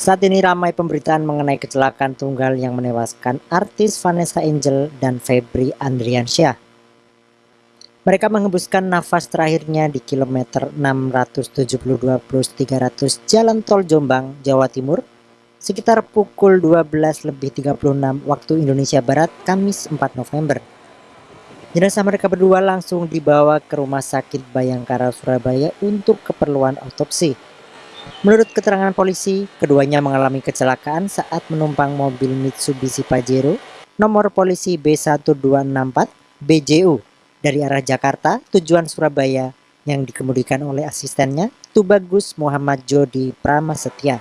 Saat ini ramai pemberitaan mengenai kecelakaan tunggal yang menewaskan artis Vanessa Angel dan Febri Andriansyah. Mereka menghembuskan nafas terakhirnya di kilometer 672 plus 300 Jalan Tol Jombang, Jawa Timur, sekitar pukul 12 lebih 36 waktu Indonesia Barat, Kamis 4 November. Jenazah mereka berdua langsung dibawa ke Rumah Sakit Bayangkara Surabaya untuk keperluan otopsi. Menurut keterangan polisi, keduanya mengalami kecelakaan saat menumpang mobil Mitsubishi Pajero nomor polisi B1264 BJU dari arah Jakarta tujuan Surabaya yang dikemudikan oleh asistennya Tubagus Muhammad Jodi Pramasetya.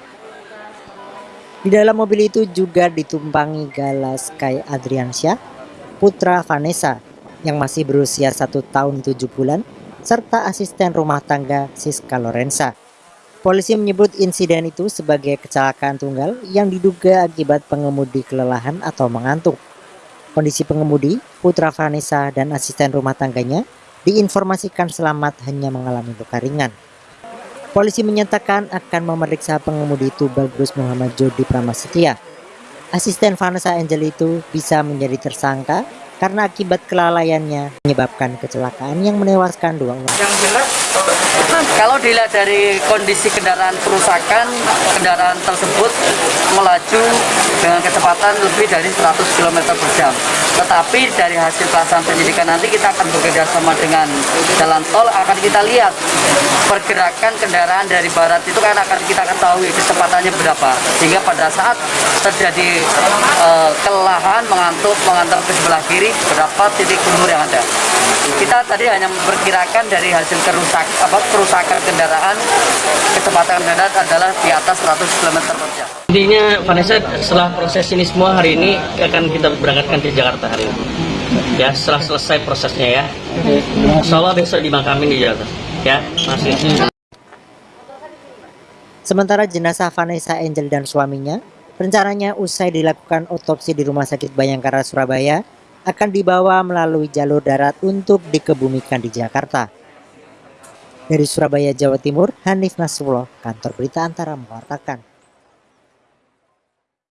Di dalam mobil itu juga ditumpangi Galas Sky Adriansyah, putra Vanessa yang masih berusia satu tahun tujuh bulan, serta asisten rumah tangga Siska Lorenza. Polisi menyebut insiden itu sebagai kecelakaan tunggal yang diduga akibat pengemudi kelelahan atau mengantuk. Kondisi pengemudi, putra Vanessa dan asisten rumah tangganya diinformasikan selamat hanya mengalami luka ringan. Polisi menyatakan akan memeriksa pengemudi itu Bagus Muhammad Jodi Pramastia. Asisten Vanessa Angel itu bisa menjadi tersangka karena akibat kelalaiannya menyebabkan kecelakaan yang menewaskan dua orang. Yang jelas kalau dilihat dari kondisi kendaraan kerusakan, kendaraan tersebut melaju dengan kecepatan lebih dari 100 km per jam. Tetapi dari hasil pelaksanaan penyidikan nanti kita akan bekerja sama dengan jalan tol, akan kita lihat pergerakan kendaraan dari barat itu kan akan kita ketahui kecepatannya berapa. Sehingga pada saat terjadi uh, kelelahan, mengantuk, mengantar ke sebelah kiri, berapa titik umur yang ada. Kita tadi hanya memperkirakan dari hasil kerusak, apa, kerusakan kendaraan, kecepatan kendaraan adalah di atas 100 km per jam. Intinya Vanessa setelah proses ini semua hari ini akan kita berangkatkan ke Jakarta hari ini. Ya setelah selesai prosesnya ya. Insya Allah besok dimakamin di Jakarta. Ya masih. Sementara jenazah Vanessa Angel dan suaminya rencananya usai dilakukan otopsi di Rumah Sakit Bayangkara Surabaya akan dibawa melalui jalur darat untuk dikebumikan di Jakarta. Dari Surabaya, Jawa Timur, Hanif Nasrullah, kantor berita antara mengatakan.